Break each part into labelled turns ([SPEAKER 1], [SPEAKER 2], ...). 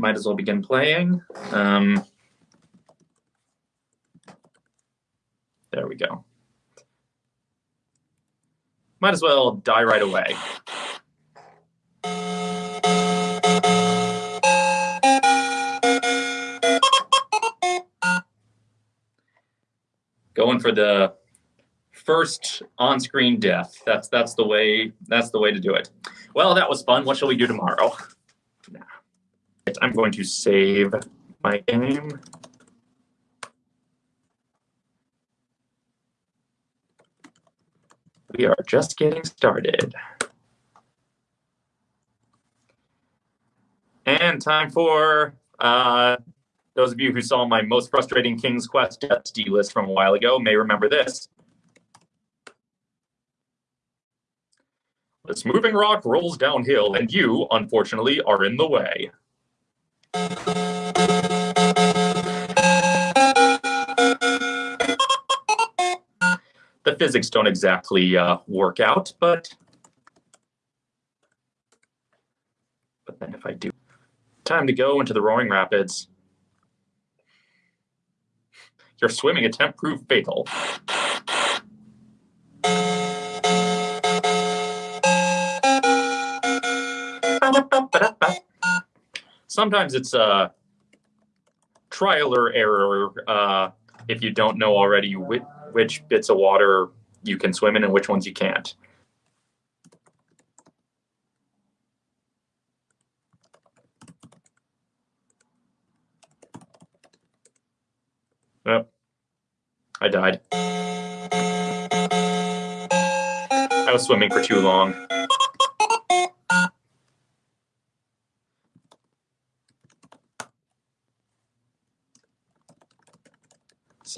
[SPEAKER 1] might as well begin playing. Um, there we go. Might as well die right away. Going for the first on-screen death. That's that's the way that's the way to do it. Well, that was fun. What shall we do tomorrow? I'm going to save my game. We are just getting started. And time for uh, those of you who saw my most frustrating King's Quest D list from a while ago may remember this. This moving rock rolls downhill, and you, unfortunately, are in the way. The physics don't exactly uh, work out, but but then if I do, time to go into the roaring rapids. Your swimming attempt proved fatal. Sometimes it's a trial or error uh, if you don't know already which, which bits of water you can swim in and which ones you can't. Oh, I died. I was swimming for too long.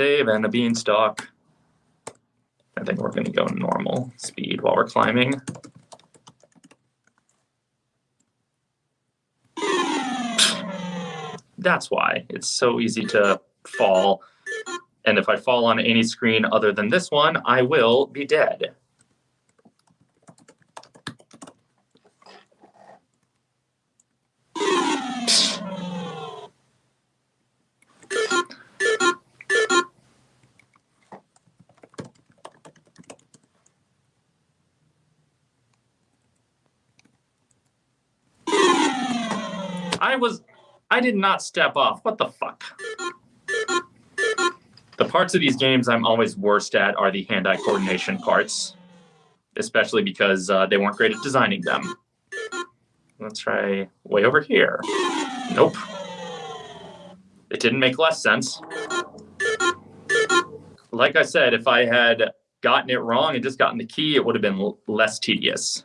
[SPEAKER 1] Save and a beanstalk. I think we're going to go normal speed while we're climbing. That's why it's so easy to fall. And if I fall on any screen other than this one, I will be dead. I was, I did not step off. What the fuck? The parts of these games I'm always worst at are the hand-eye coordination parts, especially because uh, they weren't great at designing them. Let's try way over here. Nope. It didn't make less sense. Like I said, if I had gotten it wrong and just gotten the key, it would have been less tedious.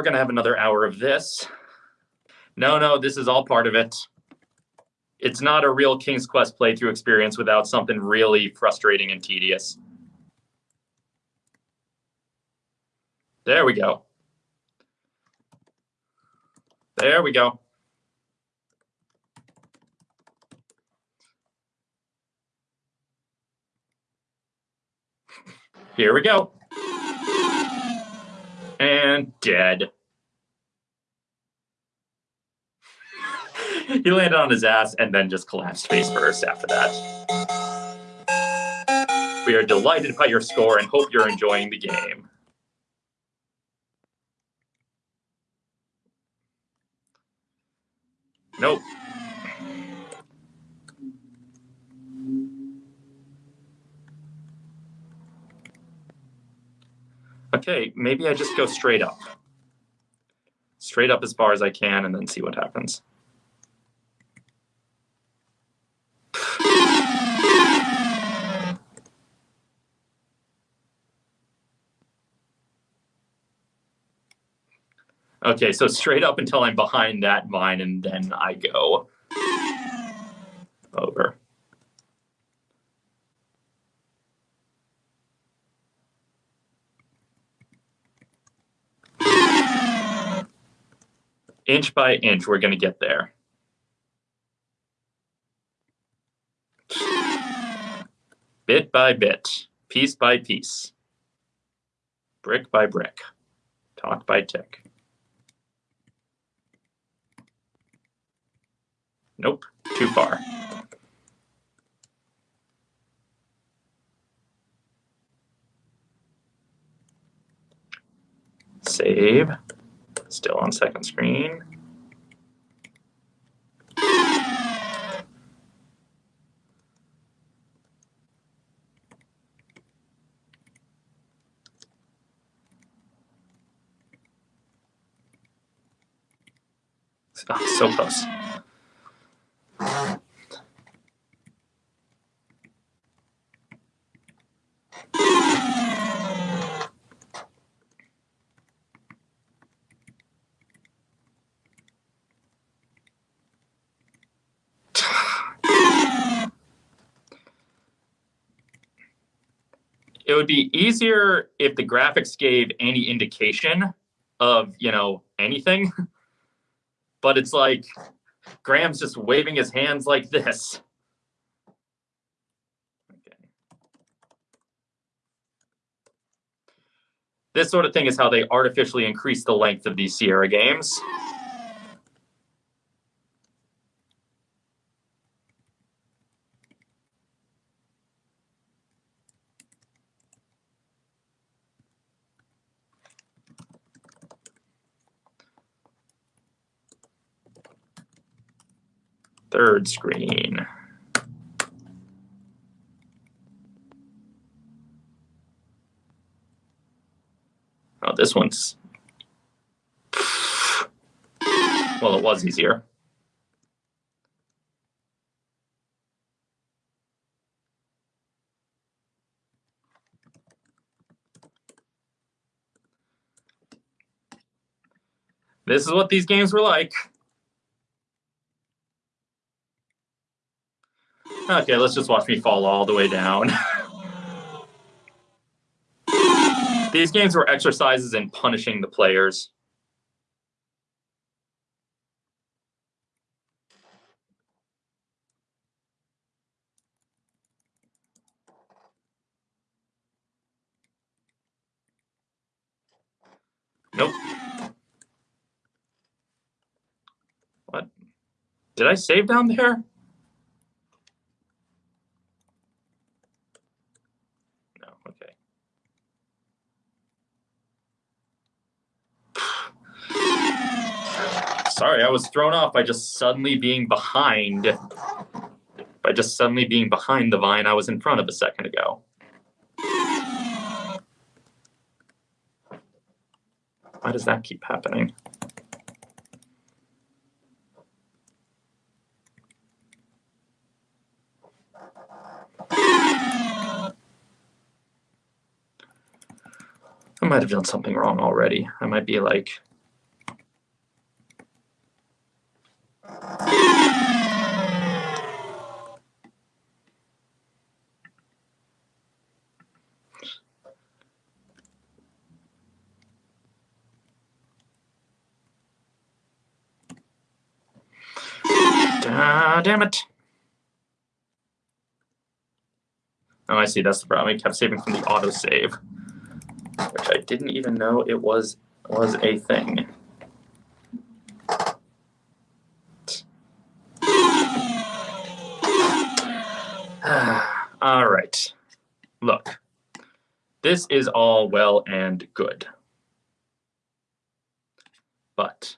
[SPEAKER 1] We're going to have another hour of this. No, no, this is all part of it. It's not a real King's Quest playthrough experience without something really frustrating and tedious. There we go. There we go. Here we go and dead. he landed on his ass and then just collapsed face first after that. We are delighted by your score and hope you're enjoying the game. Nope. Okay, maybe I just go straight up. Straight up as far as I can and then see what happens. Okay, so straight up until I'm behind that vine and then I go over. Inch by inch, we're going to get there. bit by bit, piece by piece, brick by brick, talk by tick. Nope, too far. Save. Still on second screen. Oh, so close. It would be easier if the graphics gave any indication of you know anything but it's like graham's just waving his hands like this okay. this sort of thing is how they artificially increase the length of these sierra games third screen. Oh, this one's. Well, it was easier. This is what these games were like. Okay, let's just watch me fall all the way down. These games were exercises in punishing the players. Nope. What? Did I save down there? Sorry, I was thrown off by just suddenly being behind. By just suddenly being behind the vine I was in front of a second ago. Why does that keep happening? I might have done something wrong already. I might be like Ah, damn it. Oh, I see. That's the problem. I kept saving from the autosave, which I didn't even know it was was a thing. all right. Look, this is all well and good. But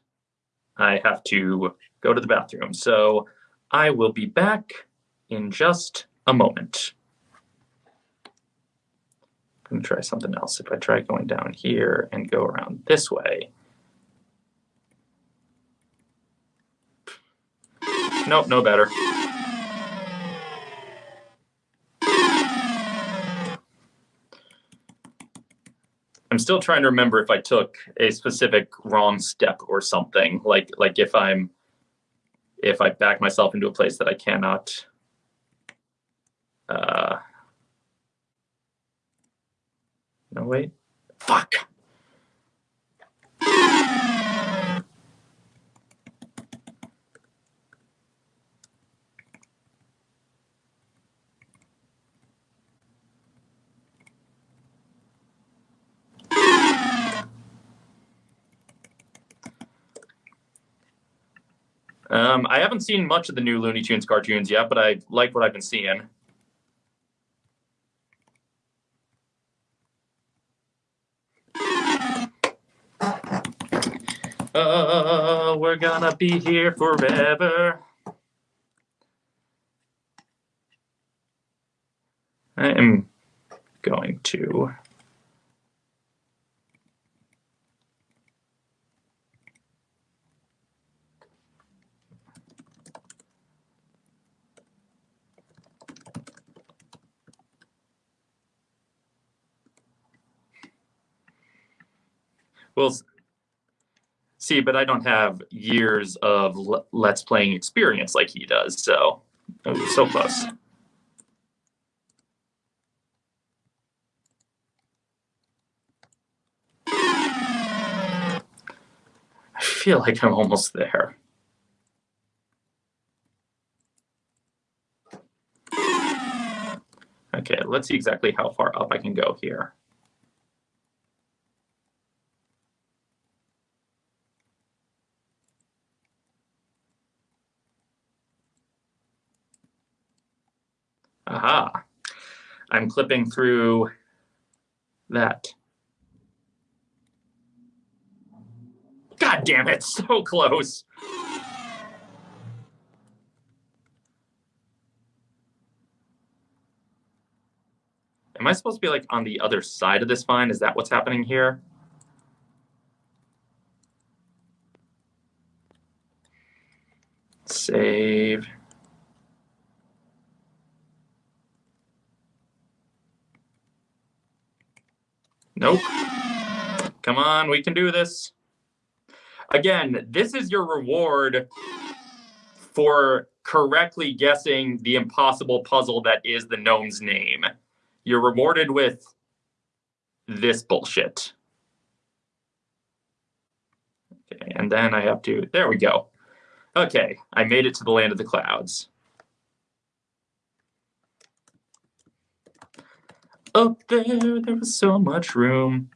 [SPEAKER 1] I have to go to the bathroom. So I will be back in just a moment. I'm going to try something else. If I try going down here and go around this way. Nope, no better. I'm still trying to remember if I took a specific wrong step or something. Like like if I'm if I back myself into a place that I cannot uh no wait. Fuck. Um, I haven't seen much of the new Looney Tunes cartoons yet, but I like what I've been seeing. Oh, we're gonna be here forever. I am going to. Well, see, but I don't have years of Let's Playing experience like he does, so oh, so close. I feel like I'm almost there. Okay, let's see exactly how far up I can go here. Aha. I'm clipping through that. God damn it, so close. Am I supposed to be like on the other side of this vine? Is that what's happening here? Save. Nope. Come on, we can do this. Again, this is your reward for correctly guessing the impossible puzzle that is the gnome's name. You're rewarded with this bullshit. Okay, and then I have to, there we go. Okay, I made it to the land of the clouds. Up there, there was so much room.